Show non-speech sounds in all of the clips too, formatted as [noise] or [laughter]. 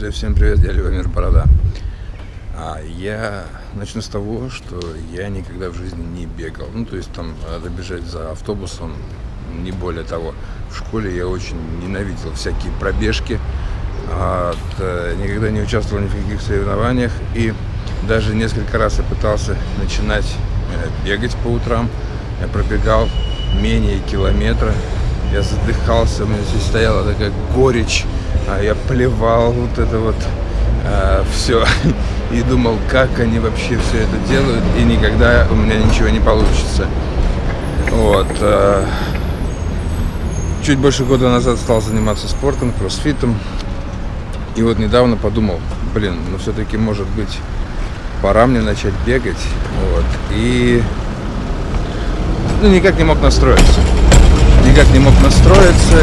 Друзья, всем привет, я Любомир Борода. А я начну с того, что я никогда в жизни не бегал. Ну, то есть там надо бежать за автобусом, не более того. В школе я очень ненавидел всякие пробежки, а, никогда не участвовал ни в каких соревнованиях. И даже несколько раз я пытался начинать э, бегать по утрам. Я пробегал менее километра. Я задыхался, у меня здесь стояла такая горечь а я плевал вот это вот а, все [laughs] и думал, как они вообще все это делают, и никогда у меня ничего не получится. Вот. А, чуть больше года назад стал заниматься спортом, кроссфитом. И вот недавно подумал, блин, ну все-таки может быть пора мне начать бегать. Вот. И ну, никак не мог настроиться. Никак не мог настроиться.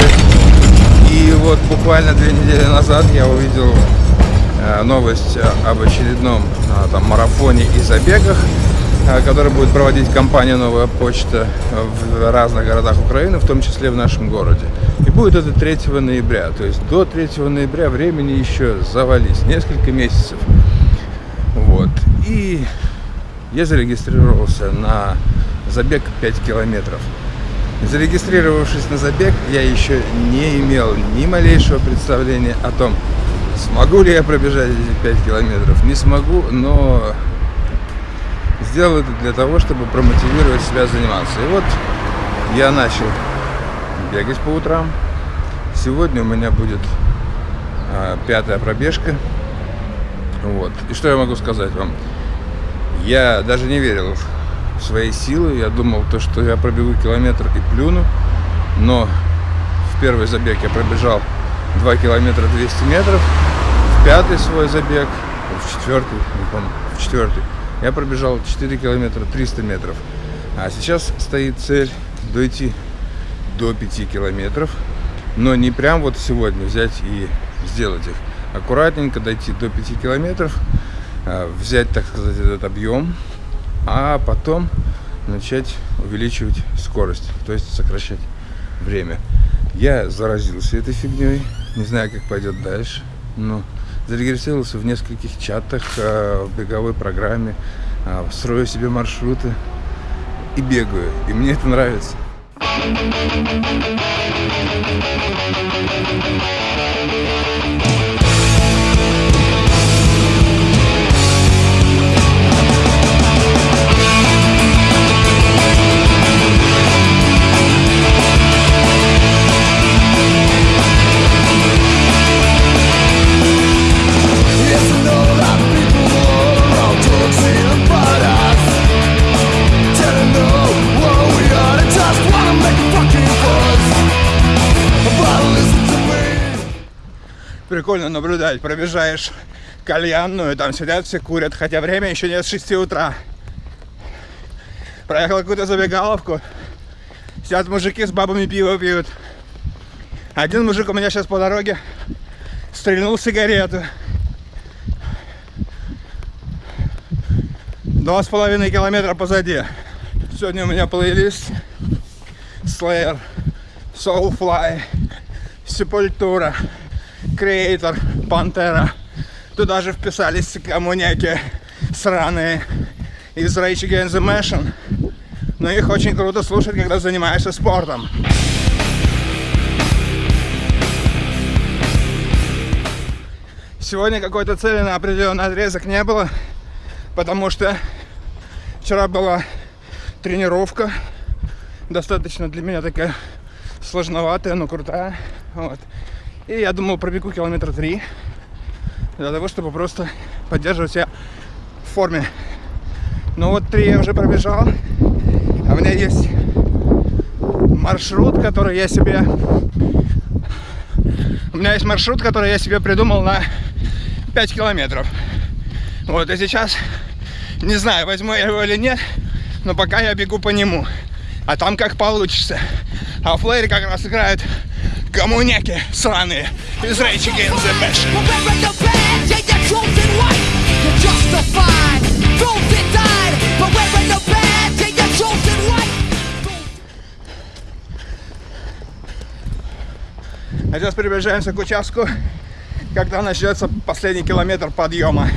Вот буквально две недели назад я увидел э, новость об очередном э, там, марафоне и забегах, э, который будет проводить компания «Новая почта» в разных городах Украины, в том числе в нашем городе. И будет это 3 ноября, то есть до 3 ноября времени еще завались, несколько месяцев. Вот. И я зарегистрировался на забег 5 километров. Зарегистрировавшись на забег, я еще не имел ни малейшего представления о том, смогу ли я пробежать эти 5 километров. Не смогу, но сделал это для того, чтобы промотивировать себя заниматься. И вот я начал бегать по утрам. Сегодня у меня будет а, пятая пробежка. Вот. И что я могу сказать вам? Я даже не верил своей силы. Я думал, то, что я пробегу километр и плюну. Но в первый забег я пробежал 2 километра 200 метров. В пятый свой забег, в четвертый, не помню, в четвертый, я пробежал 4 километра 300 метров. А сейчас стоит цель дойти до 5 километров. Но не прям вот сегодня взять и сделать их. Аккуратненько дойти до 5 километров, а, взять, так сказать, этот объем, а потом начать увеличивать скорость, то есть сокращать время. Я заразился этой фигней, не знаю, как пойдет дальше, но зарегистрировался в нескольких чатах, а, в беговой программе, а, строю себе маршруты и бегаю, и мне это нравится. Прикольно наблюдать. Пробежаешь кальянную, там сидят все курят, хотя время еще нет с 6 утра. Проехал какую-то забегаловку, сидят мужики с бабами пиво пьют. Один мужик у меня сейчас по дороге стрельнул сигарету. Два с половиной километра позади. Сегодня у меня плейлист Slayer, Soulfly, Sepultura. Креатор, Пантера. Туда же вписались коммуняки сраные из Rage Against the Machine. Но их очень круто слушать, когда занимаешься спортом. Сегодня какой-то цели на определенный отрезок не было, потому что вчера была тренировка, достаточно для меня такая сложноватая, но крутая. Вот. И я думал, пробегу километр три для того, чтобы просто поддерживать себя в форме. Но вот три я уже пробежал, а у меня есть маршрут, который я себе... У меня есть маршрут, который я себе придумал на 5 километров. Вот, и сейчас не знаю, возьму я его или нет, но пока я бегу по нему. А там как получится. А флэре как раз играют коммуняки сраные. Из Rage Against the Machine. А сейчас приближаемся к участку, когда начнется последний километр подъема.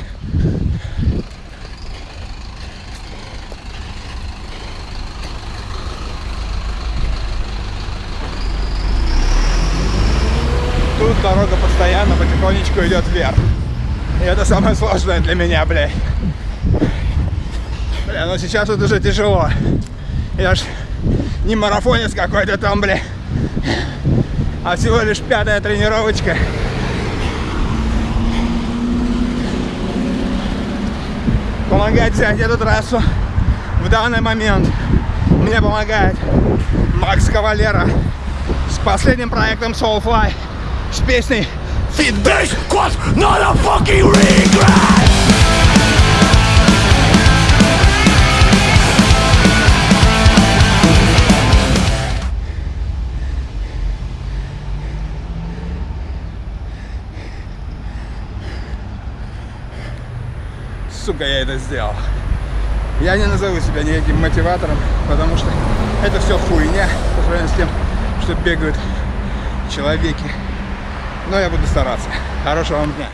Дорога постоянно потихонечку идет вверх. И это самое сложное для меня, блядь. Бля, ну сейчас вот уже тяжело. Я ж не марафонец какой-то там, бля. А всего лишь пятая тренировочка. Помогать взять эту трассу в данный момент мне помогает Макс Кавалера с последним проектом Soulfly с песней Fit This was not a fucking regret! сука, я это сделал. Я не назову себя никаким мотиватором, потому что это все хуйня по сравнению с тем, что бегают человеки. Но я буду стараться. Хорошего вам дня.